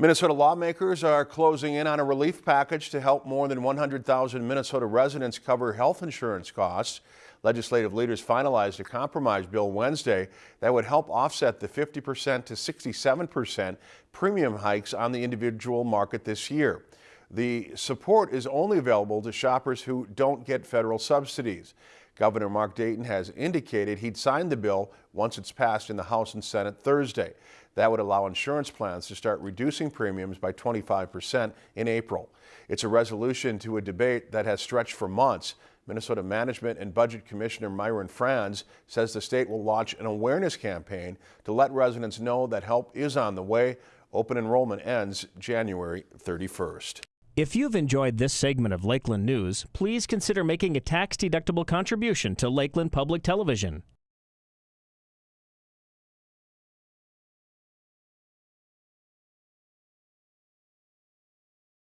Minnesota lawmakers are closing in on a relief package to help more than 100,000 Minnesota residents cover health insurance costs. Legislative leaders finalized a compromise bill Wednesday that would help offset the 50% to 67% premium hikes on the individual market this year. The support is only available to shoppers who don't get federal subsidies. Governor Mark Dayton has indicated he'd sign the bill once it's passed in the House and Senate Thursday. That would allow insurance plans to start reducing premiums by 25% in April. It's a resolution to a debate that has stretched for months. Minnesota Management and Budget Commissioner Myron Frans says the state will launch an awareness campaign to let residents know that help is on the way. Open enrollment ends January 31st. If you've enjoyed this segment of Lakeland News, please consider making a tax-deductible contribution to Lakeland Public Television.